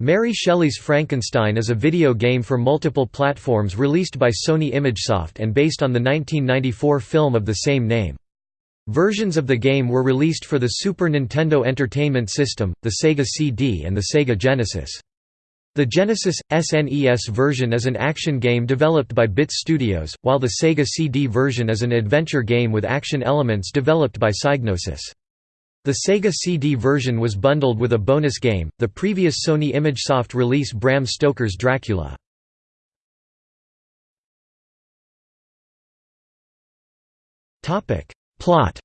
Mary Shelley's Frankenstein is a video game for multiple platforms released by Sony ImageSoft and based on the 1994 film of the same name. Versions of the game were released for the Super Nintendo Entertainment System, the Sega CD and the Sega Genesis. The Genesis, SNES version is an action game developed by Bits Studios, while the Sega CD version is an adventure game with action elements developed by Psygnosis. The Sega CD version was bundled with a bonus game, the previous Sony ImageSoft release Bram Stoker's Dracula. Plot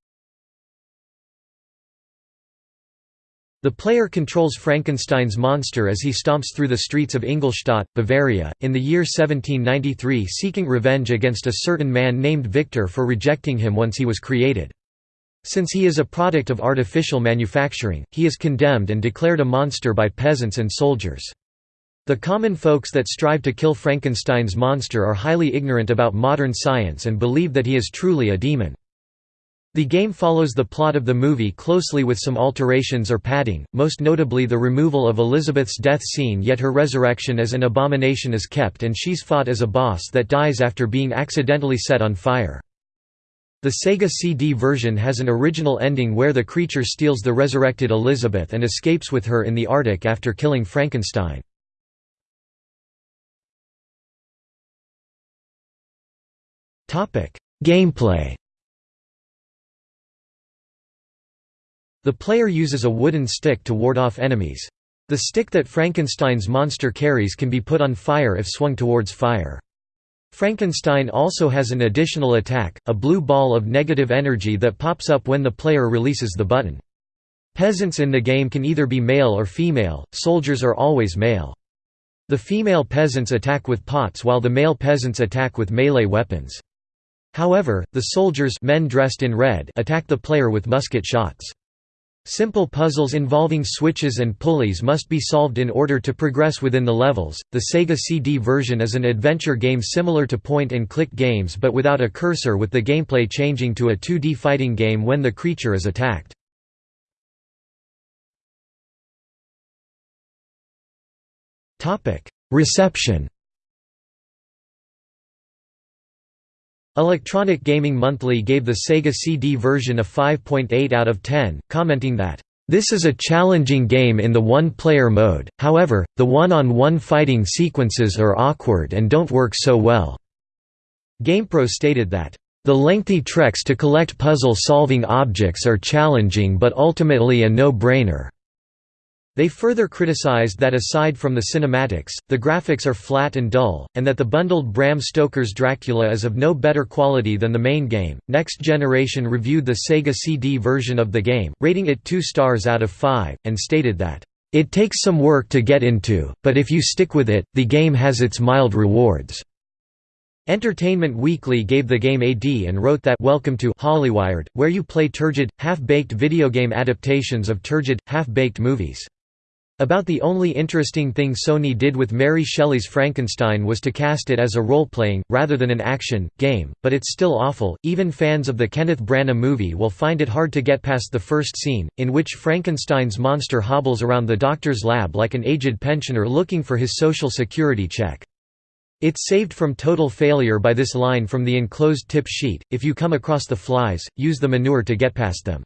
The player controls Frankenstein's monster as he stomps through the streets of Ingolstadt, Bavaria, in the year 1793 seeking revenge against a certain man named Victor for rejecting him once he was created. Since he is a product of artificial manufacturing, he is condemned and declared a monster by peasants and soldiers. The common folks that strive to kill Frankenstein's monster are highly ignorant about modern science and believe that he is truly a demon. The game follows the plot of the movie closely with some alterations or padding, most notably the removal of Elizabeth's death scene yet her resurrection as an abomination is kept and she's fought as a boss that dies after being accidentally set on fire. The Sega CD version has an original ending where the creature steals the resurrected Elizabeth and escapes with her in the Arctic after killing Frankenstein. Gameplay The player uses a wooden stick to ward off enemies. The stick that Frankenstein's monster carries can be put on fire if swung towards fire. Frankenstein also has an additional attack, a blue ball of negative energy that pops up when the player releases the button. Peasants in the game can either be male or female, soldiers are always male. The female peasants attack with pots while the male peasants attack with melee weapons. However, the soldiers men dressed in red attack the player with musket shots. Simple puzzles involving switches and pulleys must be solved in order to progress within the levels. The Sega CD version is an adventure game similar to point and click games but without a cursor with the gameplay changing to a 2D fighting game when the creature is attacked. Reception Electronic Gaming Monthly gave the Sega CD version a 5.8 out of 10, commenting that, "...this is a challenging game in the one-player mode, however, the one-on-one -on -one fighting sequences are awkward and don't work so well." GamePro stated that, "...the lengthy treks to collect puzzle-solving objects are challenging but ultimately a no-brainer." They further criticized that aside from the cinematics, the graphics are flat and dull, and that the bundled Bram Stoker's Dracula is of no better quality than the main game. Next Generation reviewed the Sega CD version of the game, rating it 2 stars out of 5, and stated that, It takes some work to get into, but if you stick with it, the game has its mild rewards. Entertainment Weekly gave the game a D and wrote that Welcome to Hollywired, where you play turgid, half-baked video game adaptations of turgid, half-baked movies. About the only interesting thing Sony did with Mary Shelley's Frankenstein was to cast it as a role-playing, rather than an action, game, but it's still awful. Even fans of the Kenneth Branagh movie will find it hard to get past the first scene, in which Frankenstein's monster hobbles around the doctor's lab like an aged pensioner looking for his social security check. It's saved from total failure by this line from the enclosed tip sheet, if you come across the flies, use the manure to get past them.